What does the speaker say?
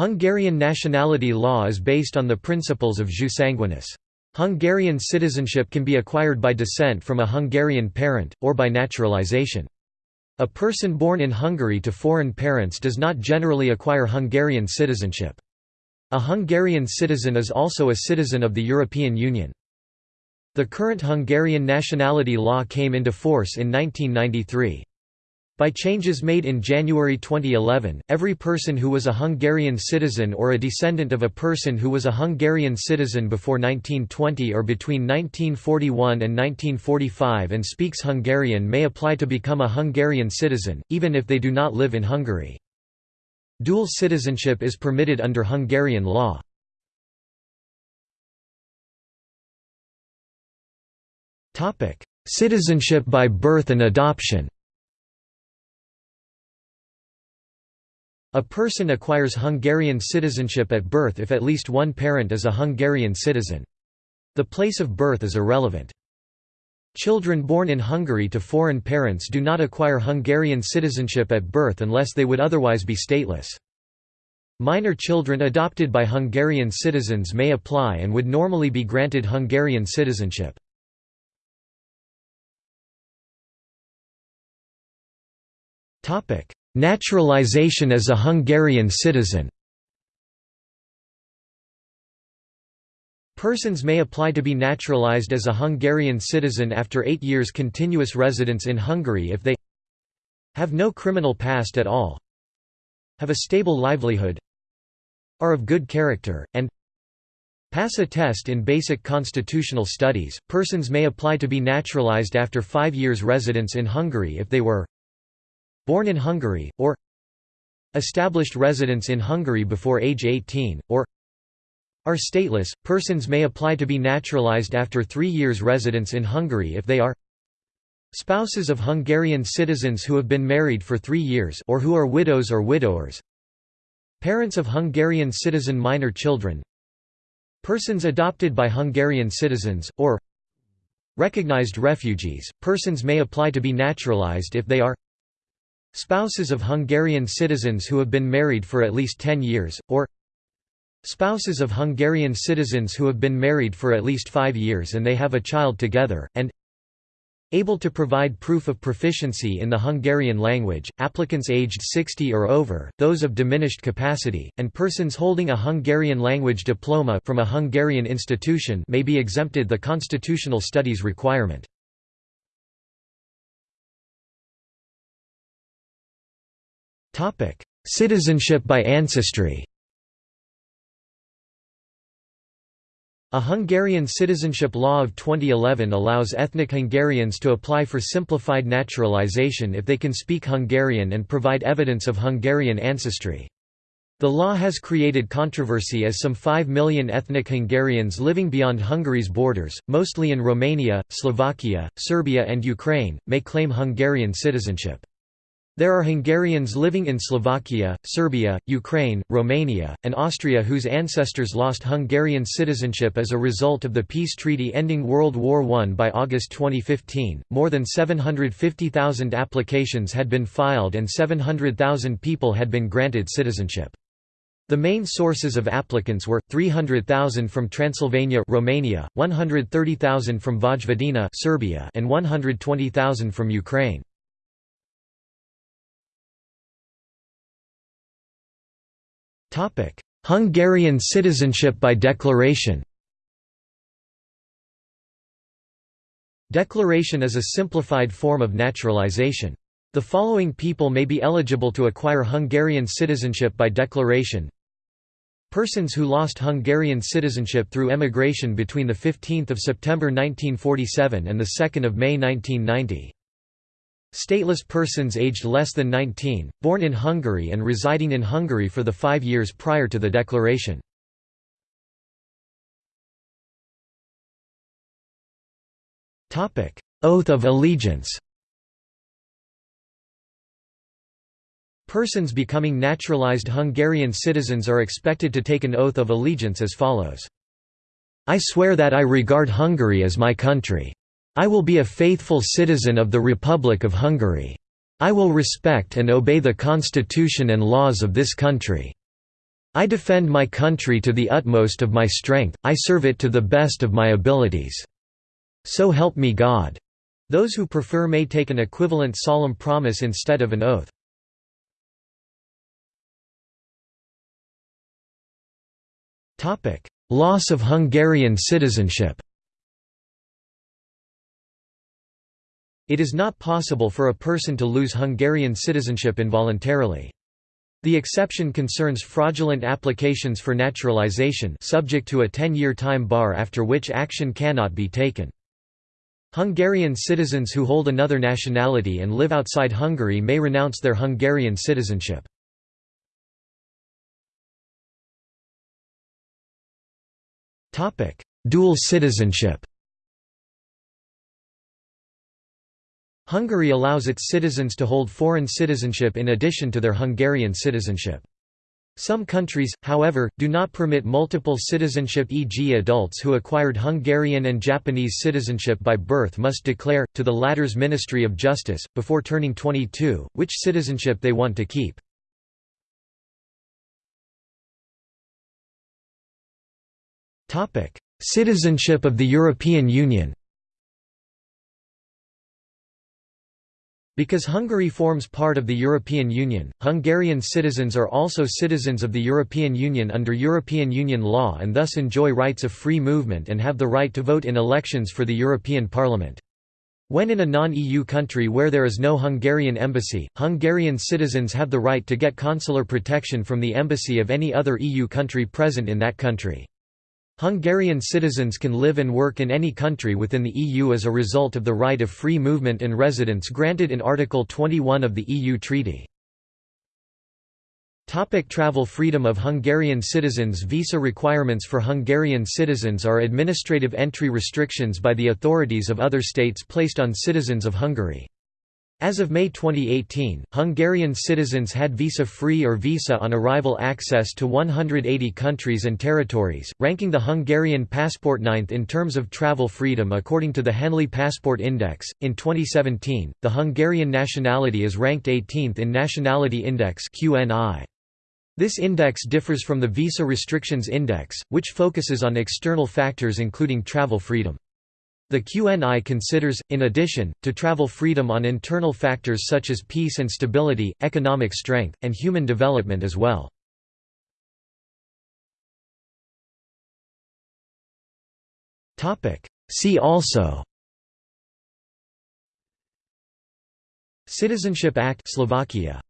Hungarian nationality law is based on the principles of jus sanguinis. Hungarian citizenship can be acquired by descent from a Hungarian parent, or by naturalization. A person born in Hungary to foreign parents does not generally acquire Hungarian citizenship. A Hungarian citizen is also a citizen of the European Union. The current Hungarian nationality law came into force in 1993. By changes made in January 2011, every person who was a Hungarian citizen or a descendant of a person who was a Hungarian citizen before 1920 or between 1941 and 1945 and speaks Hungarian may apply to become a Hungarian citizen, even if they do not live in Hungary. Dual citizenship is permitted under Hungarian law. Citizenship by birth and adoption A person acquires Hungarian citizenship at birth if at least one parent is a Hungarian citizen. The place of birth is irrelevant. Children born in Hungary to foreign parents do not acquire Hungarian citizenship at birth unless they would otherwise be stateless. Minor children adopted by Hungarian citizens may apply and would normally be granted Hungarian citizenship. Naturalization as a Hungarian citizen Persons may apply to be naturalized as a Hungarian citizen after eight years continuous residence in Hungary if they have no criminal past at all have a stable livelihood are of good character, and pass a test in basic constitutional studies. Persons may apply to be naturalized after five years residence in Hungary if they were born in Hungary, or established residence in Hungary before age 18, or are stateless. Persons may apply to be naturalized after three years residence in Hungary if they are spouses of Hungarian citizens who have been married for three years or who are widows or widowers parents of Hungarian citizen minor children persons adopted by Hungarian citizens, or recognized refugees. Persons may apply to be naturalized if they are Spouses of Hungarian citizens who have been married for at least 10 years, or Spouses of Hungarian citizens who have been married for at least five years and they have a child together, and able to provide proof of proficiency in the Hungarian language, applicants aged 60 or over, those of diminished capacity, and persons holding a Hungarian language diploma from a Hungarian institution may be exempted the constitutional studies requirement. Citizenship by ancestry A Hungarian citizenship law of 2011 allows ethnic Hungarians to apply for simplified naturalization if they can speak Hungarian and provide evidence of Hungarian ancestry. The law has created controversy as some 5 million ethnic Hungarians living beyond Hungary's borders, mostly in Romania, Slovakia, Serbia and Ukraine, may claim Hungarian citizenship. There are Hungarians living in Slovakia, Serbia, Ukraine, Romania, and Austria whose ancestors lost Hungarian citizenship as a result of the peace treaty ending World War I by August 2015. More than 750,000 applications had been filed and 700,000 people had been granted citizenship. The main sources of applicants were 300,000 from Transylvania, Romania, 130,000 from Vojvodina, Serbia, and 120,000 from Ukraine. Hungarian citizenship by declaration. Declaration is a simplified form of naturalization. The following people may be eligible to acquire Hungarian citizenship by declaration. Persons who lost Hungarian citizenship through emigration between 15 September 1947 and the 2 May 1990 Stateless persons aged less than 19, born in Hungary and residing in Hungary for the five years prior to the declaration. Oath of allegiance Persons becoming naturalized Hungarian citizens are expected to take an oath of allegiance as follows. I swear that I regard Hungary as my country. I will be a faithful citizen of the Republic of Hungary. I will respect and obey the constitution and laws of this country." I defend my country to the utmost of my strength, I serve it to the best of my abilities. So help me God." Those who prefer may take an equivalent solemn promise instead of an oath. Loss of Hungarian citizenship It is not possible for a person to lose Hungarian citizenship involuntarily. The exception concerns fraudulent applications for naturalization subject to a 10-year time bar after which action cannot be taken. Hungarian citizens who hold another nationality and live outside Hungary may renounce their Hungarian citizenship. Dual citizenship Hungary allows its citizens to hold foreign citizenship in addition to their Hungarian citizenship. Some countries, however, do not permit multiple citizenship e.g. adults who acquired Hungarian and Japanese citizenship by birth must declare, to the latter's Ministry of Justice, before turning 22, which citizenship they want to keep. Citizenship of the European Union Because Hungary forms part of the European Union, Hungarian citizens are also citizens of the European Union under European Union law and thus enjoy rights of free movement and have the right to vote in elections for the European Parliament. When in a non-EU country where there is no Hungarian embassy, Hungarian citizens have the right to get consular protection from the embassy of any other EU country present in that country. Hungarian citizens can live and work in any country within the EU as a result of the right of free movement and residence granted in Article 21 of the EU Treaty. Topic travel freedom of Hungarian citizens Visa requirements for Hungarian citizens are administrative entry restrictions by the authorities of other states placed on citizens of Hungary. As of May 2018, Hungarian citizens had visa-free or visa on arrival access to 180 countries and territories, ranking the Hungarian passport ninth in terms of travel freedom according to the Henley Passport Index. In 2017, the Hungarian nationality is ranked 18th in Nationality Index (QNI). This index differs from the Visa Restrictions Index, which focuses on external factors including travel freedom. The QNI considers, in addition, to travel freedom on internal factors such as peace and stability, economic strength, and human development as well. See also Citizenship Act Slovakia